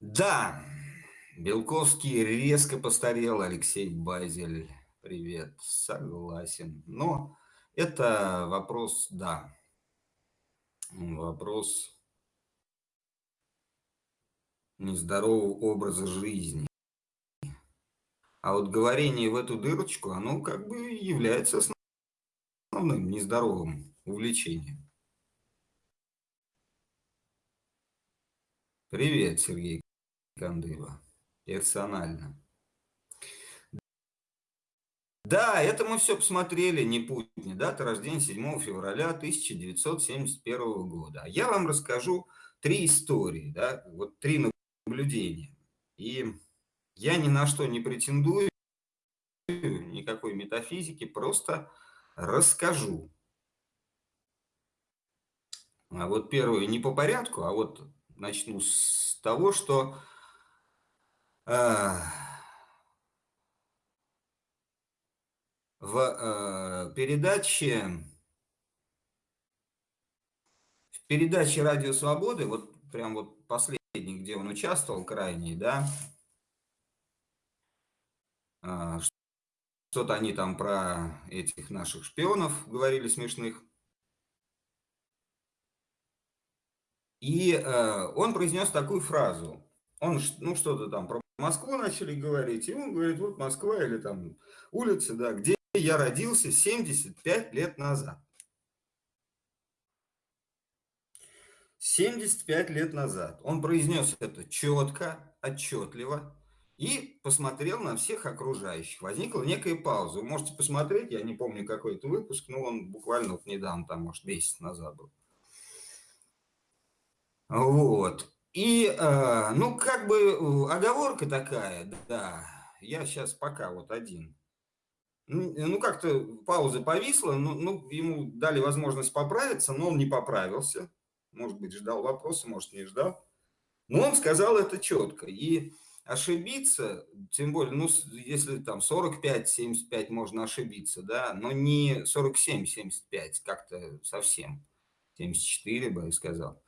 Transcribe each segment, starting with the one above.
Да, Белковский резко постарел, Алексей Базель. Привет, согласен. Но это вопрос, да, вопрос нездорового образа жизни. А вот говорение в эту дырочку, оно как бы является основным нездоровым увлечением. Привет, Сергей Кандыва. Персонально. Да, это мы все посмотрели, не Путин. Дата рождения 7 февраля 1971 года. Я вам расскажу три истории, да, вот три наблюдения. И я ни на что не претендую, никакой метафизики, просто расскажу. А вот первое не по порядку, а вот начну с того, что в э, передаче в передаче Радио Свободы, вот прям вот последний, где он участвовал, крайний, да, э, что-то они там про этих наших шпионов говорили смешных. И э, он произнес такую фразу. Он, ну, что-то там про Москву начали говорить, и он говорит, вот Москва или там улица, да, где я родился 75 лет назад. 75 лет назад. Он произнес это четко, отчетливо и посмотрел на всех окружающих. Возникла некая пауза. Вы можете посмотреть, я не помню какой это выпуск, но он буквально вот недавно, там, может, месяц назад был. Вот. И, э, ну, как бы оговорка такая, да, я сейчас пока вот один. Ну как-то пауза повисла, ну, ну, ему дали возможность поправиться, но он не поправился. Может быть, ждал вопроса, может, не ждал. Но он сказал это четко. И ошибиться, тем более, ну, если там 45-75 можно ошибиться, да, но не 47-75, как-то совсем. 74 бы я сказал.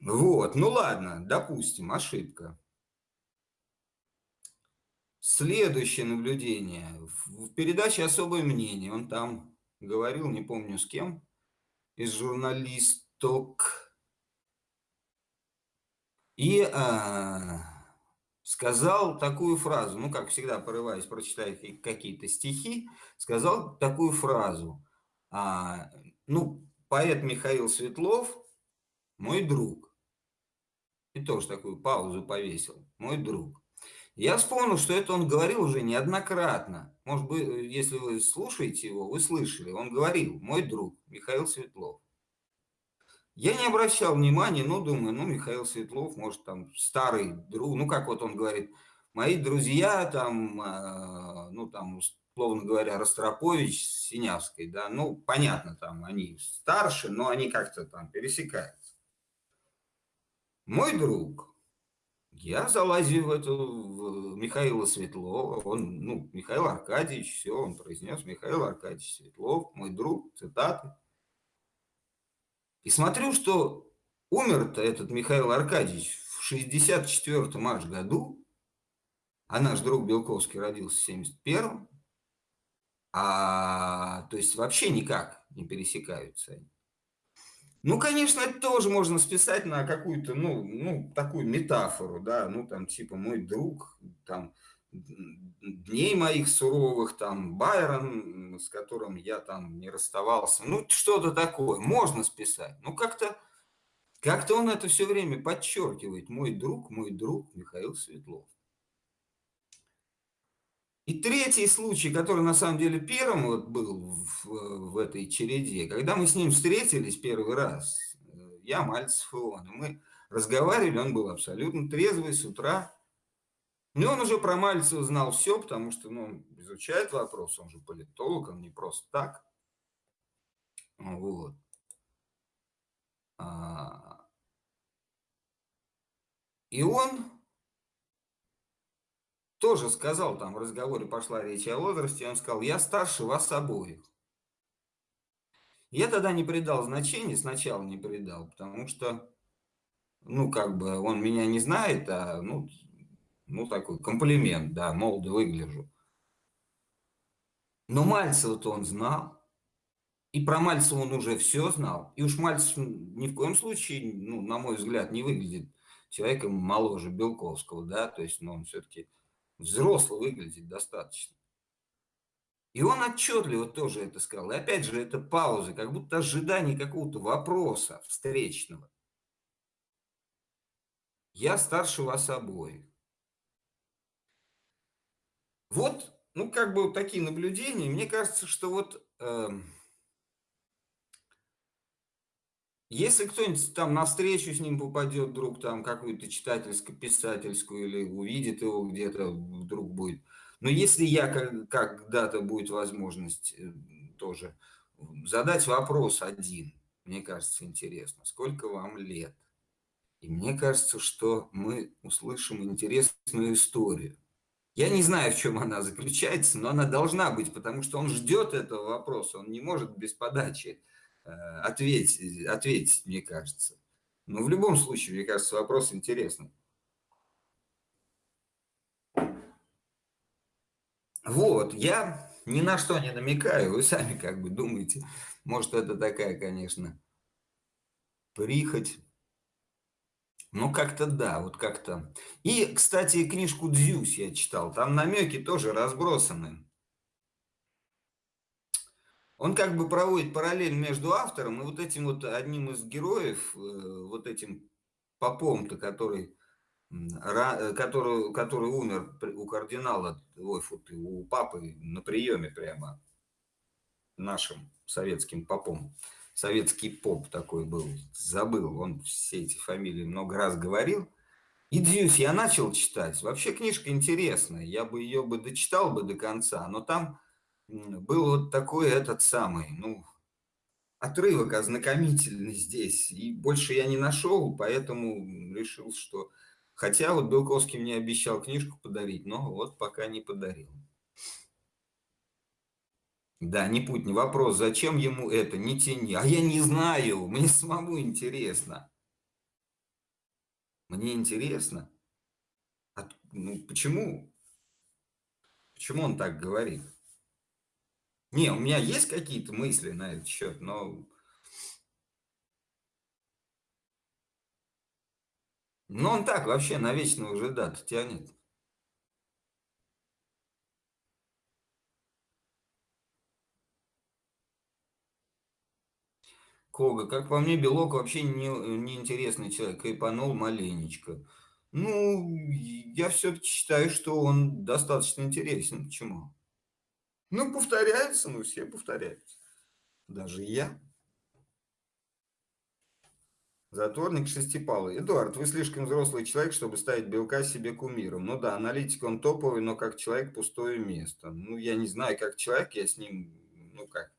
Вот, ну ладно, допустим, ошибка. Следующее наблюдение. В передаче «Особое мнение» он там говорил, не помню с кем, из журналисток. И а, сказал такую фразу, ну, как всегда, порываясь прочитать какие-то стихи, сказал такую фразу. А, ну, поэт Михаил Светлов – мой друг. И тоже такую паузу повесил. Мой друг. Я вспомнил, что это он говорил уже неоднократно. Может быть, если вы слушаете его, вы слышали. Он говорил, мой друг Михаил Светлов. Я не обращал внимания, но думаю, ну, Михаил Светлов, может, там, старый друг, ну, как вот он говорит, мои друзья, там, э, ну, там, условно говоря, Ростропович с Синявской, да, ну, понятно, там, они старше, но они как-то там пересекаются. Мой друг, я залазил в эту в Михаила Светлова, он, ну, Михаил Аркадьевич, все, он произнес, Михаил Аркадьевич Светлов, мой друг, цитаты. И смотрю, что умер-то этот Михаил Аркадьевич в 64-м аж году, а наш друг Белковский родился в 71-м, а, то есть вообще никак не пересекаются они. Ну, конечно, это тоже можно списать на какую-то, ну, ну, такую метафору, да, ну, там, типа, мой друг, там, дней моих суровых, там, Байрон, с которым я там не расставался, ну, что-то такое, можно списать. Ну, как-то как-то он это все время подчеркивает, мой друг, мой друг Михаил Светлов. И третий случай, который на самом деле первым вот был в, в этой череде, когда мы с ним встретились первый раз, э, я, Мальцев и он, мы разговаривали, он был абсолютно трезвый с утра. И он уже про Мальцева знал все, потому что ну, он изучает вопрос, он же политолог, он не просто так. Вот. А, и он тоже сказал, там в разговоре пошла речь о возрасте, он сказал, я старше вас обоих. Я тогда не придал значения, сначала не придал, потому что Ну, как бы он меня не знает, а, ну, ну такой комплимент, да, молодо выгляжу. Но Мальцева-то он знал. И про Мальцева он уже все знал. И уж Мальцев ни в коем случае, ну, на мой взгляд, не выглядит человеком моложе Белковского, да, то есть, ну, он все-таки взрослый выглядит достаточно. И он отчетливо тоже это сказал. И опять же, это пауза, как будто ожидание какого-то вопроса встречного. Я старше вас обоих. Вот, ну, как бы вот такие наблюдения. Мне кажется, что вот... Э, если кто-нибудь там на встречу с ним попадет вдруг, там какую-то читательско-писательскую, или увидит его где-то, вдруг будет. Но если я когда-то будет возможность э, тоже задать вопрос один, мне кажется, интересно, сколько вам лет? И мне кажется, что мы услышим интересную историю. Я не знаю, в чем она заключается, но она должна быть, потому что он ждет этого вопроса, он не может без подачи ответить, ответить, мне кажется. Но в любом случае, мне кажется, вопрос интересный. Вот, я ни на что не намекаю, вы сами как бы думаете. Может, это такая, конечно, прихоть. Ну, как-то да, вот как-то. И, кстати, книжку «Дзюсь» я читал. Там намеки тоже разбросаны. Он как бы проводит параллель между автором и вот этим вот одним из героев, э, вот этим попом-то, который, который, который умер у кардинала, ой, фу у папы на приеме прямо нашим советским попом советский поп такой был, забыл, он все эти фамилии много раз говорил. И Дьюс я начал читать. Вообще книжка интересная, я бы ее бы дочитал бы до конца, но там был вот такой этот самый, ну, отрывок ознакомительный здесь. И больше я не нашел, поэтому решил, что... Хотя вот Белковский мне обещал книжку подарить, но вот пока не подарил. Да, не путь, не вопрос, зачем ему это, не тяни. А я не знаю, мне самому интересно. Мне интересно. От, ну, почему? Почему он так говорит? Не, у меня есть какие-то мысли на этот счет, но... Но он так вообще навечно уже дату тянет. Кога, как по мне, Белок вообще не, неинтересный человек, кайпанул маленечко. Ну, я все-таки считаю, что он достаточно интересен. Почему? Ну, повторяется, ну, все повторяются. Даже я. Затворник шестипалый. Эдуард, вы слишком взрослый человек, чтобы ставить Белка себе кумиром. Ну да, аналитик он топовый, но как человек пустое место. Ну, я не знаю, как человек, я с ним, ну как,